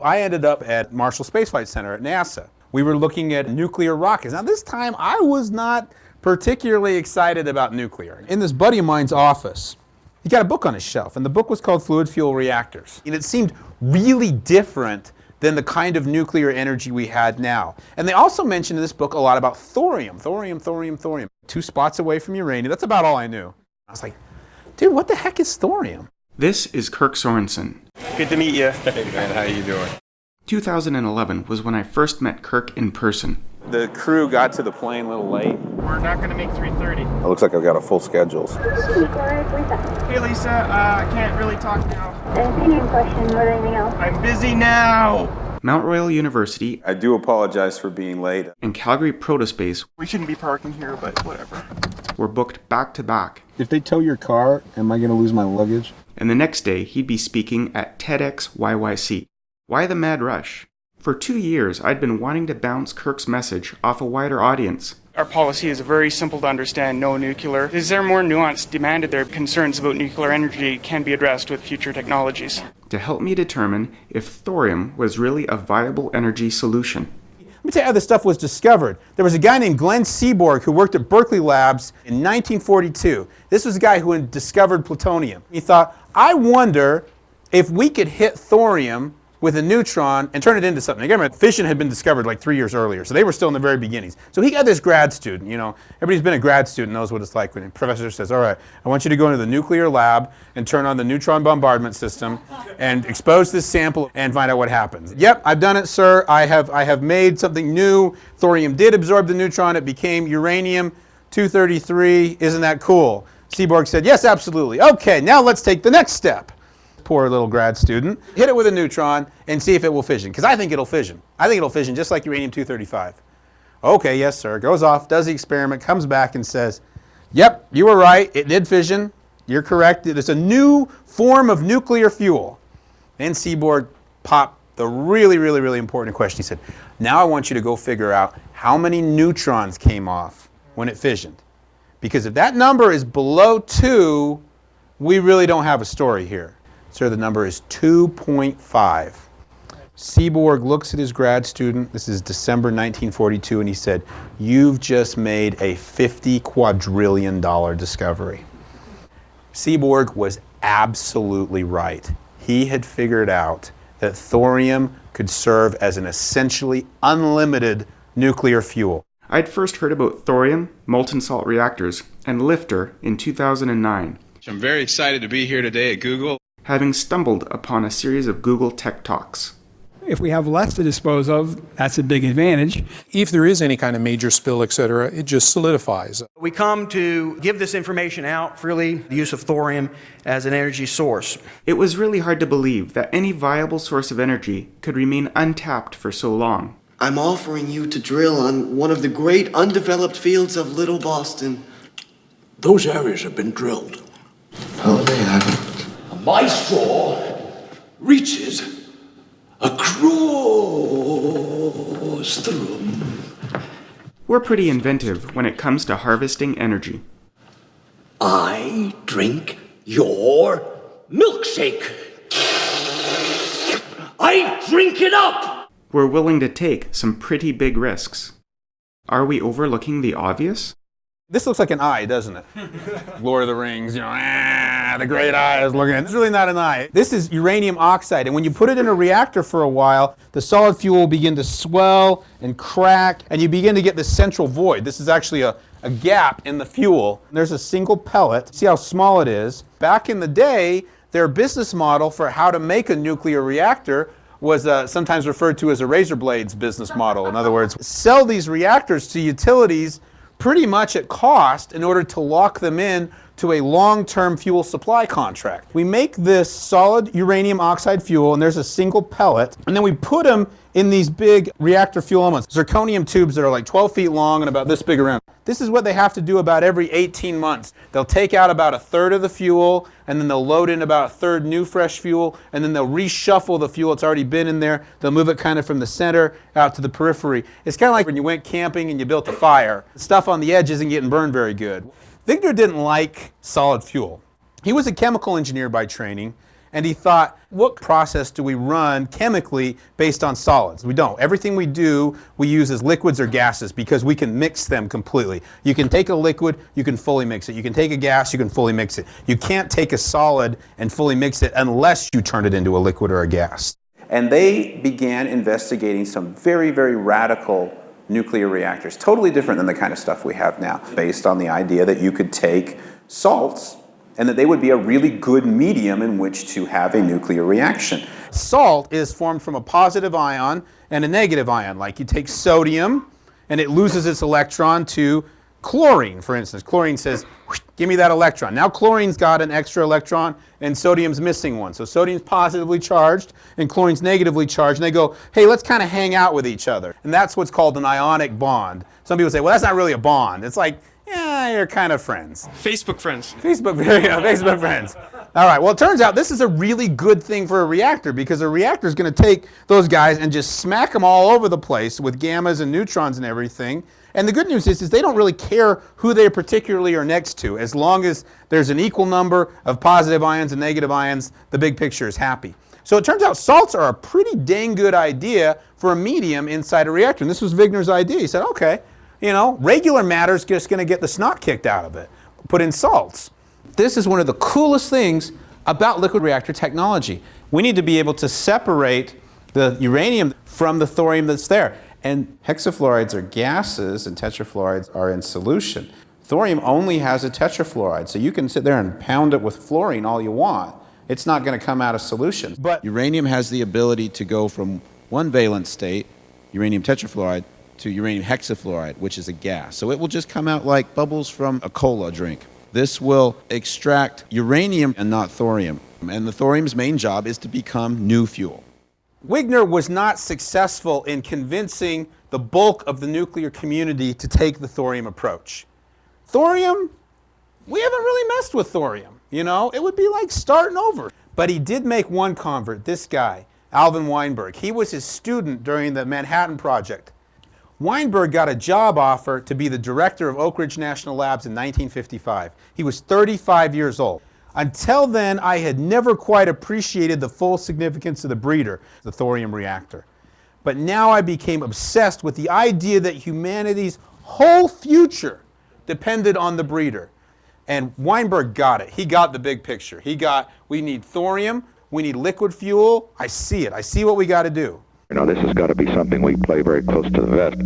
I ended up at Marshall Space Flight Center at NASA. We were looking at nuclear rockets. Now this time I was not particularly excited about nuclear. In this buddy of mine's office, he got a book on his shelf and the book was called Fluid Fuel Reactors. And it seemed really different than the kind of nuclear energy we had now. And they also mentioned in this book a lot about thorium, thorium, thorium, thorium. Two spots away from uranium. That's about all I knew. I was like, dude, what the heck is thorium? This is Kirk Sorensen. Good to meet you. Hey man, how you doing? 2011 was when I first met Kirk in person. The crew got to the plane a little late. We're not going to make 3.30. It looks like I've got a full schedule. Hey, Lisa, uh, I can't really talk now. Any question or anything else? I'm busy now. Mount Royal University I do apologize for being late. and Calgary Protospace We shouldn't be parking here, but whatever. were booked back to back. If they tow your car, am I going to lose my luggage? And the next day, he'd be speaking at TEDx YYC. Why the mad rush? For two years, I'd been wanting to bounce Kirk's message off a wider audience. Our policy is very simple to understand no nuclear. Is there more nuance demanded there? Concerns about nuclear energy can be addressed with future technologies. to help me determine if thorium was really a viable energy solution. Let me tell you how this stuff was discovered. There was a guy named Glenn Seaborg who worked at Berkeley Labs in 1942. This was a guy who had discovered plutonium. He thought, I wonder if we could hit thorium with a neutron and turn it into something. Again, fission had been discovered like three years earlier, so they were still in the very beginnings. So he got this grad student, you know, everybody's been a grad student knows what it's like when a professor says, all right, I want you to go into the nuclear lab and turn on the neutron bombardment system and expose this sample and find out what happens. Yep, I've done it, sir. I have, I have made something new. Thorium did absorb the neutron. It became uranium 233. Isn't that cool? Seaborg said, yes, absolutely. Okay, now let's take the next step poor little grad student, hit it with a neutron and see if it will fission. Because I think it'll fission. I think it'll fission just like uranium-235. Okay, yes, sir. Goes off, does the experiment, comes back and says, yep, you were right. It did fission. You're correct. It's a new form of nuclear fuel. Then Seaborg popped the really, really, really important question. He said, now I want you to go figure out how many neutrons came off when it fissioned. Because if that number is below 2, we really don't have a story here. Sir, the number is 2.5. Seaborg looks at his grad student, this is December 1942, and he said, you've just made a 50 quadrillion dollar discovery. Seaborg was absolutely right. He had figured out that thorium could serve as an essentially unlimited nuclear fuel. I'd first heard about thorium, molten salt reactors, and LFTR in 2009, I'm very excited to be here today at Google. having stumbled upon a series of Google Tech Talks. If we have less to dispose of, that's a big advantage. If there is any kind of major spill, et cetera, it just solidifies. We come to give this information out freely, the use of thorium as an energy source. It was really hard to believe that any viable source of energy could remain untapped for so long. I'm offering you to drill on one of the great undeveloped fields of Little Boston. Those areas have been drilled. No, they haven't. My straw reaches across the room. We're pretty inventive when it comes to harvesting energy. I drink your milkshake. I drink it up. We're willing to take some pretty big risks. Are we overlooking the obvious? This looks like an eye, doesn't it? Lord of the Rings, you know, ah, the great eye is looking. It's really not an eye. This is uranium oxide, and when you put it in a reactor for a while, the solid fuel will begin to swell and crack, and you begin to get this central void. This is actually a, a gap in the fuel. There's a single pellet. See how small it is? Back in the day, their business model for how to make a nuclear reactor was uh, sometimes referred to as a razor blades business model. In other words, sell these reactors to utilities pretty much at cost in order to lock them in to a long-term fuel supply contract. We make this solid uranium oxide fuel and there's a single pellet and then we put them in these big reactor fuel elements, zirconium tubes that are like 12 feet long and about this big around. This is what they have to do about every 18 months. They'll take out about a third of the fuel and then they'll load in about a third new fresh fuel and then they'll reshuffle the fuel that's already been in there. They'll move it kind of from the center out to the periphery. It's kind of like when you went camping and you built a fire. Stuff on the edge isn't getting burned very good. Victor didn't like solid fuel. He was a chemical engineer by training And he thought, what process do we run chemically based on solids? We don't. Everything we do, we use as liquids or gases because we can mix them completely. You can take a liquid, you can fully mix it. You can take a gas, you can fully mix it. You can't take a solid and fully mix it unless you turn it into a liquid or a gas. And they began investigating some very, very radical nuclear reactors, totally different than the kind of stuff we have now, based on the idea that you could take salts and that they would be a really good medium in which to have a nuclear reaction. Salt is formed from a positive ion and a negative ion. Like you take sodium and it loses its electron to chlorine, for instance. Chlorine says, give me that electron. Now chlorine's got an extra electron and sodium's missing one. So sodium's positively charged and chlorine's negatively charged. And they go, hey, let's kind of hang out with each other. And that's what's called an ionic bond. Some people say, well, that's not really a bond. It's like, yeah, you're kind of friends. Facebook friends. Facebook, yeah, Facebook friends. All right, well, it turns out this is a really good thing for a reactor because a reactor is going to take those guys and just smack them all over the place with gammas and neutrons and everything. And the good news is, is they don't really care who they particularly are next to. As long as there's an equal number of positive ions and negative ions, the big picture is happy. So it turns out salts are a pretty dang good idea for a medium inside a reactor. And this was Wigner's idea. He said, okay, you know, regular matter's just going to get the snot kicked out of it. Put in salts. This is one of the coolest things about liquid reactor technology. We need to be able to separate the uranium from the thorium that's there. And hexafluorides are gases and tetrafluorides are in solution. Thorium only has a tetrafluoride, so you can sit there and pound it with fluorine all you want. It's not going to come out of solution. But uranium has the ability to go from one valent state, uranium tetrafluoride, to uranium hexafluoride, which is a gas. So it will just come out like bubbles from a cola drink. This will extract uranium and not thorium. And the thorium's main job is to become new fuel. Wigner was not successful in convincing the bulk of the nuclear community to take the thorium approach. Thorium, we haven't really messed with thorium. You know, it would be like starting over. But he did make one convert, this guy, Alvin Weinberg. He was his student during the Manhattan Project. Weinberg got a job offer to be the director of Oak Ridge National Labs in 1955. He was 35 years old. Until then, I had never quite appreciated the full significance of the breeder, the thorium reactor. But now I became obsessed with the idea that humanity's whole future depended on the breeder. And Weinberg got it. He got the big picture. He got, we need thorium, we need liquid fuel. I see it. I see what we got to do. You know, this has got to be something we play very close to the vest.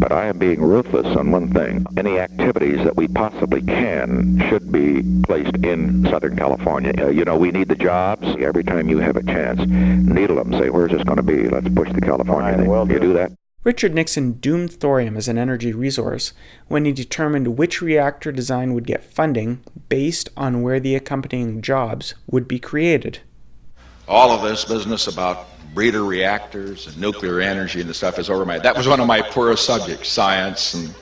But I am being ruthless on one thing. Any activities that we possibly can should be placed in Southern California. Uh, you know, we need the jobs. Every time you have a chance, needle them. Say, where's this going to be? Let's push the California thing. well you do that? Richard Nixon doomed thorium as an energy resource when he determined which reactor design would get funding based on where the accompanying jobs would be created. All of this business about breeder reactors and nuclear energy and the stuff is over my that was one of my poorest subjects science and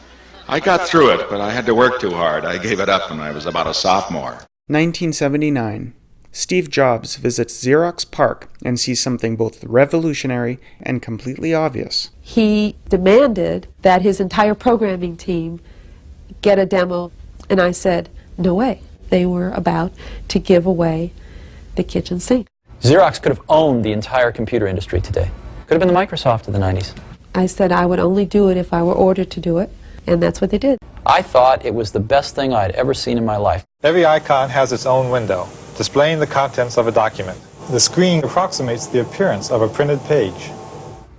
i got through it but i had to work too hard. I gave it up when i was about a sophomore. 1979 steve jobs visits xerox PARC and sees something both revolutionary and completely obvious. He demanded that his entire programming team get a demo and i said no way. They were about to give away the kitchen sink Xerox could have owned the entire computer industry today. Could have been the Microsoft of the 90s. I said I would only do it if I were ordered to do it, and that's what they did. I thought it was the best thing I'd ever seen in my life. Every icon has its own window, displaying the contents of a document. The screen approximates the appearance of a printed page.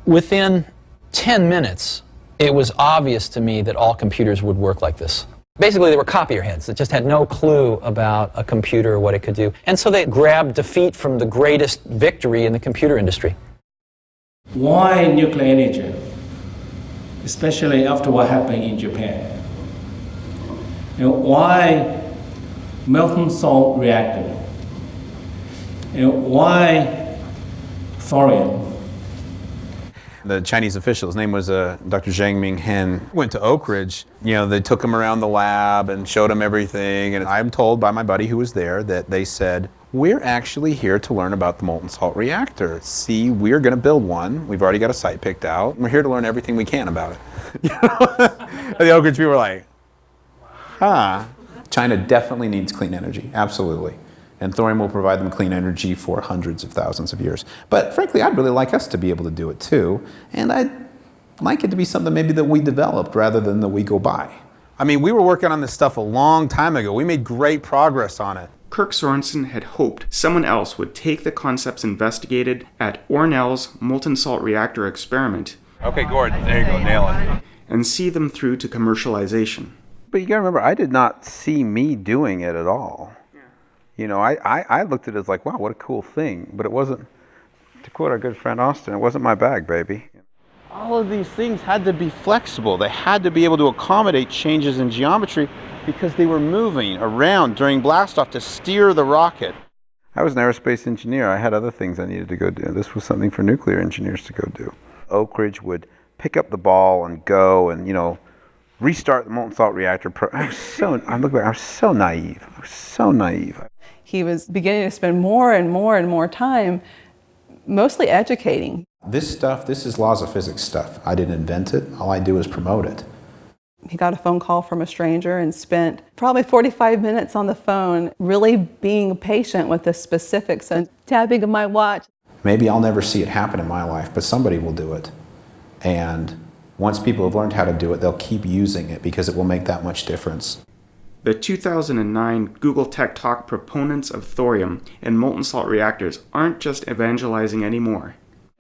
Within 10 minutes, it was obvious to me that all computers would work like this. Basically, they were copier heads that just had no clue about a computer or what it could do. And so they grabbed defeat from the greatest victory in the computer industry. Why nuclear energy? Especially after what happened in Japan. And why molten salt reactor? And why thorium? The Chinese official, his name was uh, Dr. Jiang Mianheng, went to Oak Ridge. You know, they took him around the lab and showed him everything. And I'm told by my buddy who was there that they said, we're actually here to learn about the molten salt reactor. See, we're going to build one. We've already got a site picked out. We're here to learn everything we can about it. You know? the Oak Ridge people were like, huh. China definitely needs clean energy, absolutely. And thorium will provide them clean energy for hundreds of thousands of years. But frankly, I'd really like us to be able to do it too, and I'd like it to be something maybe that we developed rather than that we go buy. I mean, we were working on this stuff a long time ago. We made great progress on it. Kirk Sorensen had hoped someone else would take the concepts investigated at ORNL's molten salt reactor experiment. Okay, Gordon, there you go, nail it. And see them through to commercialization. But you gotta remember, I did not see me doing it at all. You know, I, I, I looked at it as like, wow, what a cool thing. But it wasn't, to quote our good friend Austin, it wasn't my bag, baby. All of these things had to be flexible. They had to be able to accommodate changes in geometry because they were moving around during blastoff to steer the rocket. I was an aerospace engineer. I had other things I needed to go do. This was something for nuclear engineers to go do. Oak Ridge would pick up the ball and go and, you know, restart the molten salt reactor. I was so, I look back, I was so naive. I was so naive. He was beginning to spend more and more and more time mostly educating. This stuff, this is laws of physics stuff. I didn't invent it. All I do is promote it. He got a phone call from a stranger and spent probably 45 minutes on the phone really being patient with the specifics and tapping of my watch. Maybe I'll never see it happen in my life, but somebody will do it. And once people have learned how to do it, they'll keep using it because it will make that much difference. The 2009 Google Tech Talk proponents of thorium and molten salt reactors aren't just evangelizing anymore.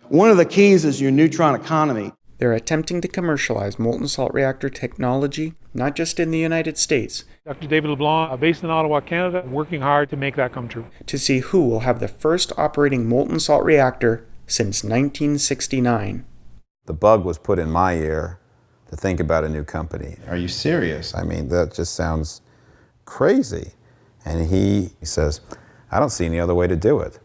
One of the keys is your neutron economy. They're attempting to commercialize molten salt reactor technology, not just in the United States, Dr. David LeBlanc, uh, based in Ottawa, Canada, working hard to make that come true. to see who will have the first operating molten salt reactor since 1969. The bug was put in my ear to think about a new company. Are you serious? I mean, that just sounds crazy. And he, says, I don't see any other way to do it.